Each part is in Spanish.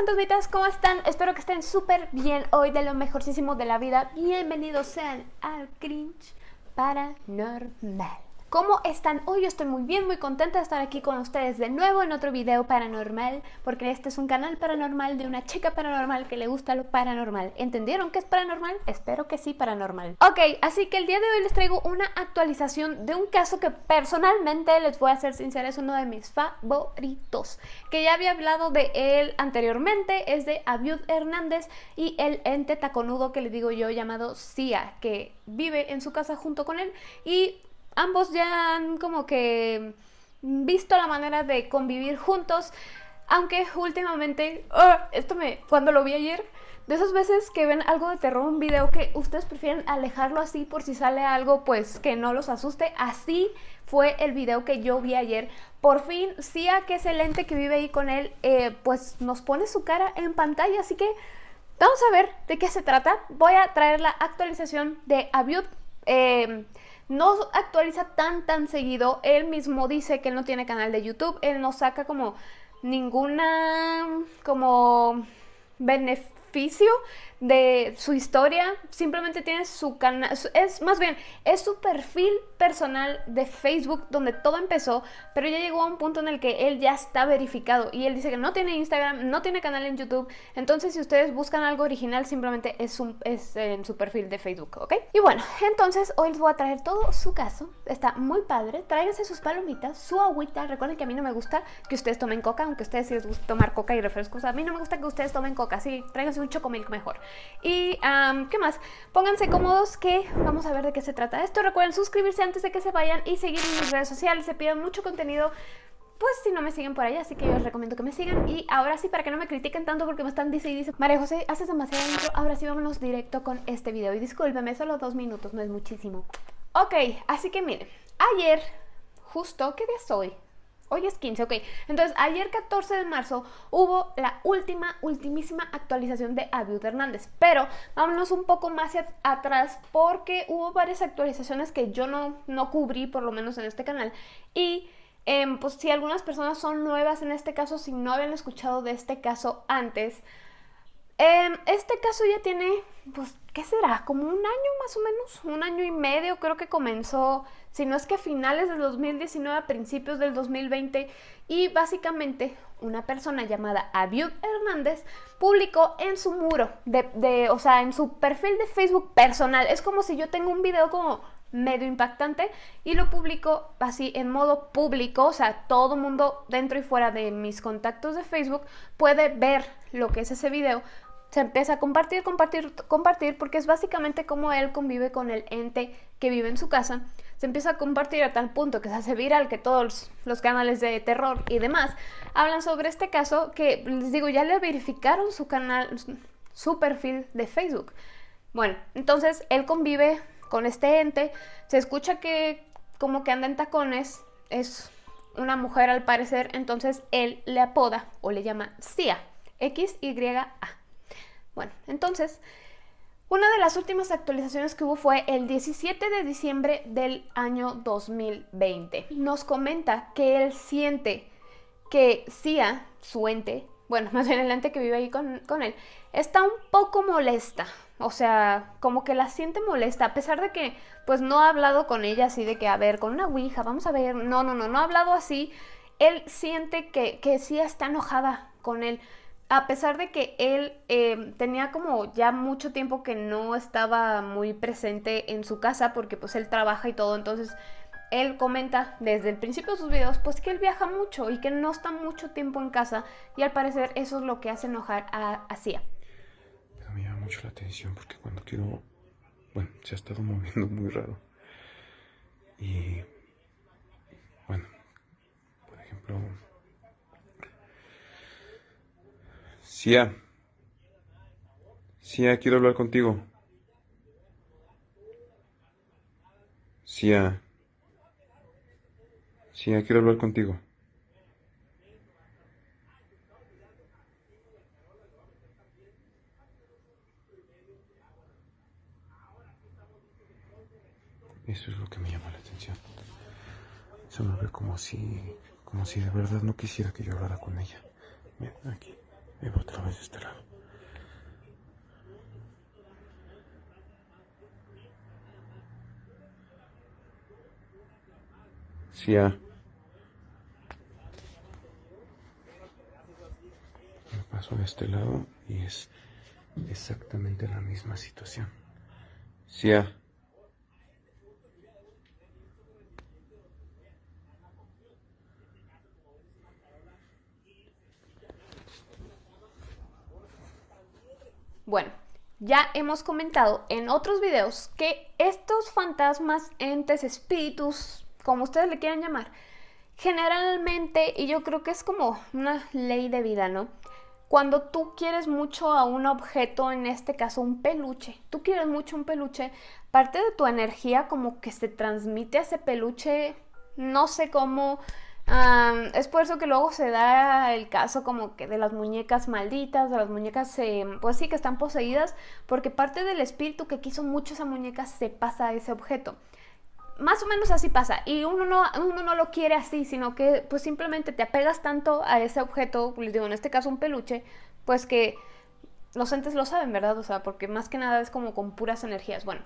fantasmitas, ¿cómo están? Espero que estén súper bien hoy de lo mejorcísimo de la vida. Bienvenidos sean al Cringe Paranormal. ¿Cómo están? Hoy yo estoy muy bien, muy contenta de estar aquí con ustedes de nuevo en otro video paranormal Porque este es un canal paranormal de una chica paranormal que le gusta lo paranormal ¿Entendieron qué es paranormal? Espero que sí, paranormal Ok, así que el día de hoy les traigo una actualización de un caso que personalmente, les voy a ser sincera, es uno de mis favoritos Que ya había hablado de él anteriormente, es de Abiud Hernández y el ente taconudo que le digo yo llamado Cia Que vive en su casa junto con él y ambos ya han como que visto la manera de convivir juntos, aunque últimamente, ¡ah! esto me, cuando lo vi ayer, de esas veces que ven algo de terror, un video que ustedes prefieren alejarlo así por si sale algo pues que no los asuste, así fue el video que yo vi ayer. Por fin, Sia, que es el ente que vive ahí con él, eh, pues nos pone su cara en pantalla, así que vamos a ver de qué se trata. Voy a traer la actualización de Abiud. Eh, no actualiza tan tan seguido, él mismo dice que él no tiene canal de YouTube, él no saca como ninguna como beneficio de su historia, simplemente tiene su canal, es más bien, es su perfil personal de Facebook donde todo empezó, pero ya llegó a un punto en el que él ya está verificado y él dice que no tiene Instagram, no tiene canal en YouTube, entonces si ustedes buscan algo original simplemente es, un, es en su perfil de Facebook, ¿ok? Y bueno, entonces hoy les voy a traer todo su caso, está muy padre, tráiganse sus palomitas, su agüita, recuerden que a mí no me gusta que ustedes tomen coca, aunque a ustedes sí les gusta tomar coca y refrescos, a mí no me gusta que ustedes tomen coca, sí, tráiganse un chocomilk mejor. Y, ¿qué más? Pónganse cómodos que vamos a ver de qué se trata esto. Recuerden suscribirse antes de que se vayan y seguir en mis redes sociales. Se piden mucho contenido pues si no me siguen por ahí, así que yo les recomiendo que me sigan. Y ahora sí, para que no me critiquen tanto porque me están dice y dice, María José, haces demasiado intro, ahora sí vámonos directo con este video. Y discúlpeme, solo dos minutos, no es muchísimo. Ok, así que miren, ayer, justo, ¿qué día es hoy? Hoy es 15, ok. Entonces, ayer 14 de marzo hubo la última, ultimísima actualización de Abiud Hernández. Pero vámonos un poco más atrás porque hubo varias actualizaciones que yo no, no cubrí, por lo menos en este canal. Y em, pues si algunas personas son nuevas en este caso, si no habían escuchado de este caso antes, em, este caso ya tiene, pues, ¿qué será? Como un año más o menos, un año y medio creo que comenzó si no es que a finales del 2019, a principios del 2020, y básicamente una persona llamada Abiud Hernández publicó en su muro, de, o sea, en su perfil de Facebook personal, es como si yo tengo un video como medio impactante y lo publico así en modo público, o sea, todo mundo dentro y fuera de mis contactos de Facebook puede ver lo que es ese video, se empieza a compartir, compartir, compartir, porque es básicamente como él convive con el ente que vive en su casa. Se empieza a compartir a tal punto que se hace viral que todos los canales de terror y demás hablan sobre este caso que, les digo, ya le verificaron su canal, su perfil de Facebook. Bueno, entonces él convive con este ente, se escucha que como que anda en tacones, es una mujer al parecer, entonces él le apoda o le llama Cia, X-Y-A. Bueno, entonces, una de las últimas actualizaciones que hubo fue el 17 de diciembre del año 2020. Nos comenta que él siente que Cia, su ente, bueno, más bien el ente que vive ahí con, con, él, está un poco molesta. O sea, como que la siente molesta, a pesar de que pues no ha hablado con ella así de que, a ver, con una ouija, vamos a ver, no, no, no, no ha hablado así. Él siente que, que Cia está enojada con él a pesar de que él eh, tenía como ya mucho tiempo que no estaba muy presente en su casa porque pues él trabaja y todo, entonces él comenta desde el principio de sus videos pues que él viaja mucho y que no está mucho tiempo en casa y al parecer eso es lo que hace enojar a, a me llama mucho la atención porque cuando quiero, bueno, se ha estado moviendo muy raro. Y bueno, por ejemplo Sia. Sia, quiero hablar contigo. Sia. Sia, quiero hablar contigo. Eso es lo que me llama la atención. Eso me ve como si, como si de verdad no quisiera que yo hablara con ella. Mira, aquí. Y otra vez de este lado. Sí, Me paso de este lado y es exactamente la misma situación. Sí, Bueno, ya hemos comentado en otros videos que estos fantasmas, entes, espíritus, como ustedes le quieran llamar, generalmente, y yo creo que es como una ley de vida, ¿no? Cuando tú quieres mucho a un objeto, en este caso un peluche, tú quieres mucho un peluche, parte de tu energía como que se transmite a ese peluche, no sé cómo, es por eso que luego se da el caso como que de las muñecas malditas, de las muñecas, eh, pues sí, que están poseídas, porque parte del espíritu que quiso mucho esa muñeca se pasa a ese objeto más o menos así pasa. Y uno no, uno no lo quiere así, sino que pues simplemente te apegas tanto a ese objeto, les digo, en este caso un peluche, pues que los entes lo saben, ¿verdad? O sea, porque más que nada es como con puras energías. Bueno,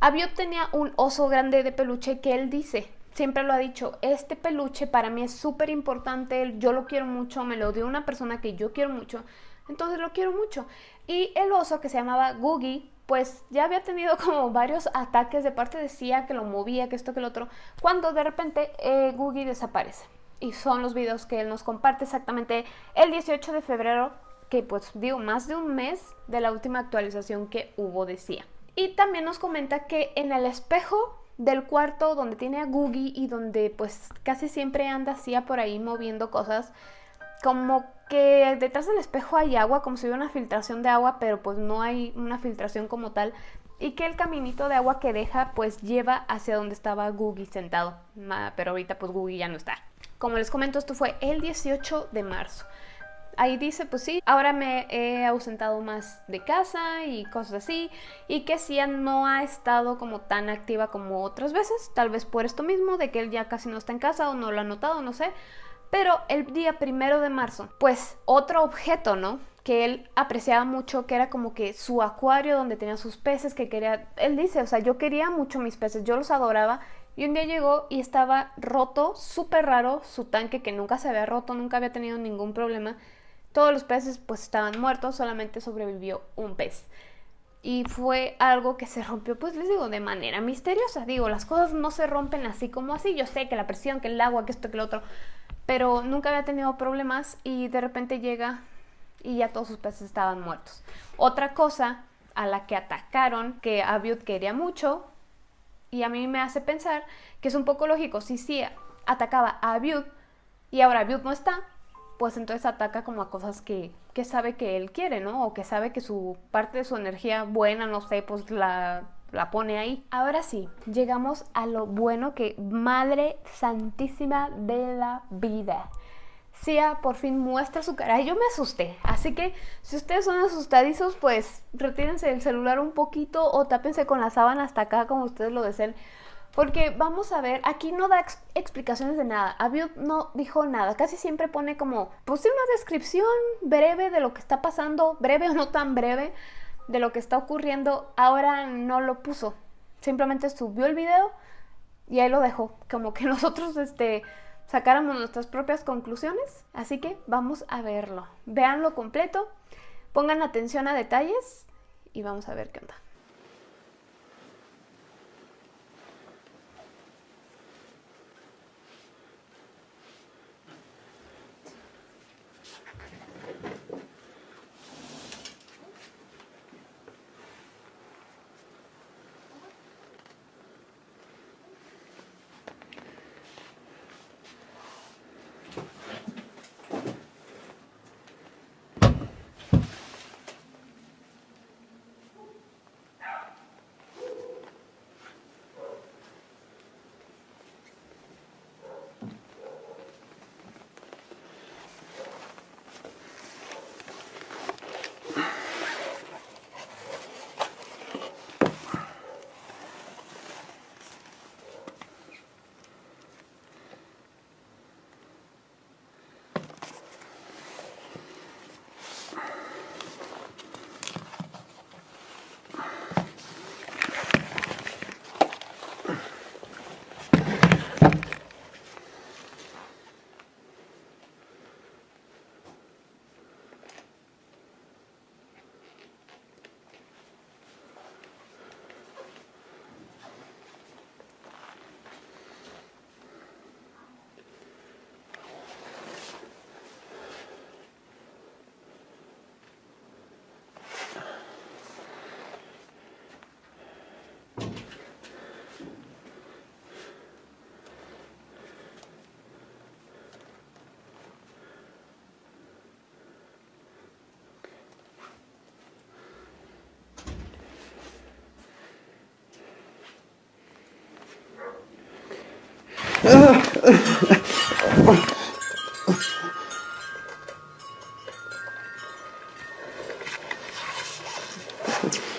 Abiot tenía un oso grande de peluche que él dice, siempre lo ha dicho, este peluche para mí es súper importante, yo lo quiero mucho, me lo dio una persona que yo quiero mucho, entonces lo quiero mucho. Y el oso que se llamaba Googie, pues ya había tenido como varios ataques de parte de Cia que lo movía, que esto, que lo otro, cuando de repente eh, Googie desaparece. Y son los videos que él nos comparte exactamente el 18 de febrero, que pues digo, más de un mes de la última actualización que hubo de. Y también nos comenta que en el espejo del cuarto donde tiene a Googie y donde pues casi siempre anda Cia por ahí moviendo cosas, como que detrás del espejo hay agua, como si hubiera una filtración de agua, pero pues no hay una filtración como tal. Y que el caminito de agua que deja pues lleva hacia donde estaba Googie sentado. Pero ahorita pues Googie ya no está. Como les comento, esto fue el 18 de marzo. Ahí dice, pues sí, ahora me he ausentado más de casa y cosas así. Y que Cia no ha estado como tan activa como otras veces. Tal vez por esto mismo, de que él ya casi no está en casa o no lo ha notado, no sé. Pero el día primero de marzo, pues otro objeto, ¿no? que él apreciaba mucho, que era como que su acuario donde tenía sus peces, que quería, él dice, o sea, yo quería mucho mis peces, yo los adoraba, y un día llegó y estaba roto, súper raro, su tanque que nunca se había roto, nunca había tenido ningún problema, todos los peces pues estaban muertos, solamente sobrevivió un pez. Y fue algo que se rompió, pues les digo, de manera misteriosa. Digo, las cosas no se rompen así como así. Yo sé que la presión, que el agua, que esto, que lo otro pero nunca había tenido problemas y de repente llega y ya todos sus peces estaban muertos. Otra cosa a la que atacaron, que Abiud quería mucho, y a mí me hace pensar que es un poco lógico, si sí atacaba a Abiud y ahora Abiud no está, pues entonces ataca como a cosas que, que sabe que él quiere, ¿no? O que sabe que su parte de su energía buena, no sé, pues la la pone ahí. Ahora sí, llegamos a lo bueno que Madre Santísima de la Vida. Sia por fin muestra su cara. Yo me asusté. Así que si ustedes son asustadizos, pues retírense el celular un poquito o tápense con la sábana hasta acá como ustedes lo deseen. Porque vamos a ver, aquí no da explicaciones de nada. Abiud no dijo nada. Casi siempre pone como, pues una descripción breve de lo que está pasando, breve o no tan breve de lo que está ocurriendo, ahora no lo puso. Simplemente subió el video y ahí lo dejó. Como que nosotros este, sacáramos nuestras propias conclusiones. Así que vamos a verlo. Veanlo completo, pongan atención a detalles y vamos a ver qué onda. Thank you.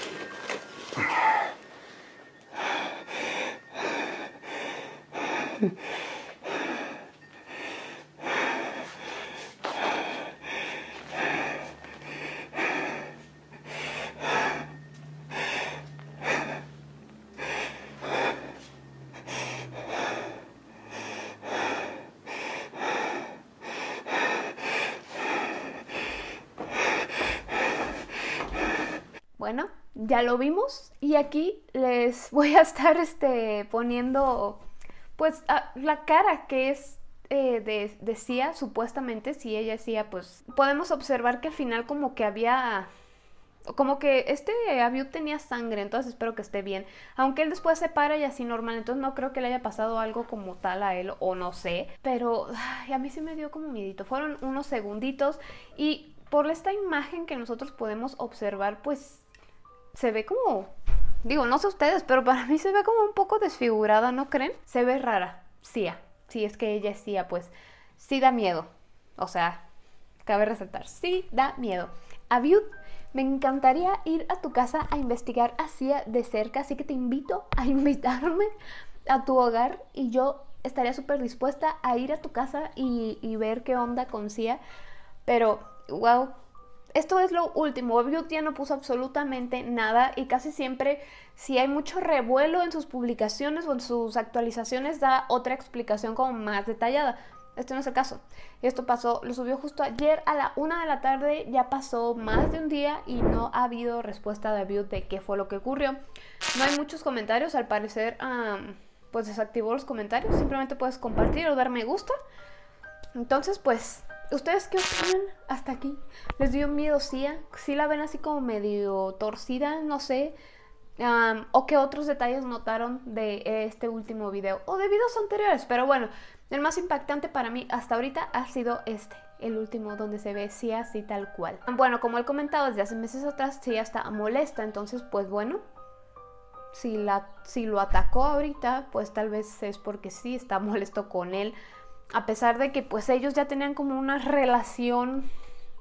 Bueno, ya lo vimos y aquí les voy a estar este, poniendo pues la cara que es eh, supuestamente, si ella decía, pues podemos observar que al final como que había como que este Abiud tenía sangre, entonces espero que esté bien. Aunque él después se para y así normal, entonces no creo que le haya pasado algo como tal a él, o no sé. Pero a mí sí me dio como miedito. Fueron unos segunditos y por esta imagen que nosotros podemos observar, pues se ve como, digo, no sé ustedes, pero para mí se ve como un poco desfigurada, ¿no creen? Se ve rara, Sia, sí, es que ella es Sia, pues sí da miedo, o sea, cabe resaltar, sí da miedo. Aviud, me encantaría ir a tu casa a investigar a Sia de cerca, así que te invito a invitarme a tu hogar y yo estaría súper dispuesta a ir a tu casa y, y ver qué onda con Sia, pero wow, esto es lo último. Beauty no puso absolutamente nada y casi siempre, si hay mucho revuelo en sus publicaciones o en sus actualizaciones, da otra explicación como más detallada. Este no es el caso. Esto pasó, lo subió justo ayer a la una de la tarde, ya pasó más de un día y no ha habido respuesta de Beauty de qué fue lo que ocurrió. No hay muchos comentarios, al parecer, pues desactivó los comentarios. Simplemente puedes compartir o dar me gusta. Entonces, pues ¿Ustedes qué opinan hasta aquí? ¿Les dio miedo Sia? ¿Sí la ven así como medio torcida? No sé. ¿O qué otros detalles notaron de este último video? O de videos anteriores. Pero bueno, el más impactante para mí hasta ahorita ha sido este. El último donde se ve Sia así tal cual. Bueno, como he comentado desde hace meses atrás, Sia está molesta. Entonces, pues bueno, si, la, si lo atacó ahorita, pues tal vez es porque sí está molesto con él a pesar de que pues ellos ya tenían como una relación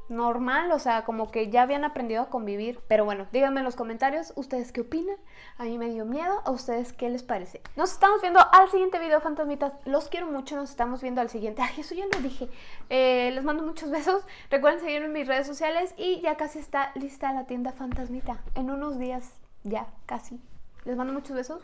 normal, o sea, como que ya habían aprendido a convivir. Pero bueno, díganme en los comentarios ustedes qué opinan. A mí me dio miedo, a ustedes qué les parece. Nos estamos viendo al siguiente video, fantasmitas. Los quiero mucho, nos estamos viendo al siguiente. Ay, eso ya lo dije. Eh, les mando muchos besos. Recuerden seguirme en mis redes sociales y ya casi está lista la tienda fantasmita. En unos días, ya, casi. Les mando muchos besos.